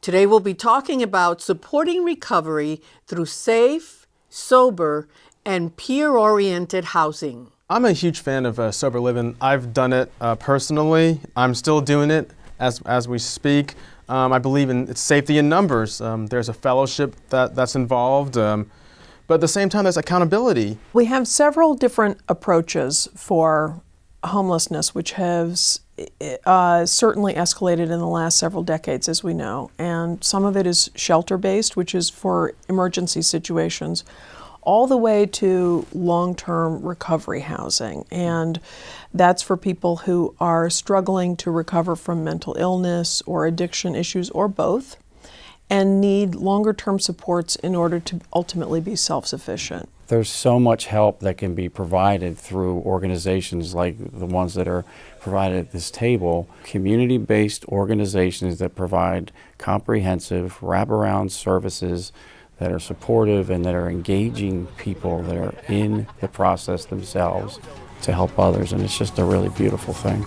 Today we'll be talking about supporting recovery through safe, sober, and peer oriented housing. I'm a huge fan of uh, sober living. I've done it uh, personally. I'm still doing it as, as we speak. Um, I believe in safety in numbers. Um, there's a fellowship that, that's involved, um, but at the same time, there's accountability. We have several different approaches for homelessness, which has uh, certainly escalated in the last several decades, as we know. And some of it is shelter based, which is for emergency situations all the way to long term recovery housing. And that's for people who are struggling to recover from mental illness or addiction issues or both and need longer term supports in order to ultimately be self sufficient. There's so much help that can be provided through organizations like the ones that are provided at this table, community based organizations that provide comprehensive wraparound services that are supportive and that are engaging people that are in the process themselves to help others. And it's just a really beautiful thing.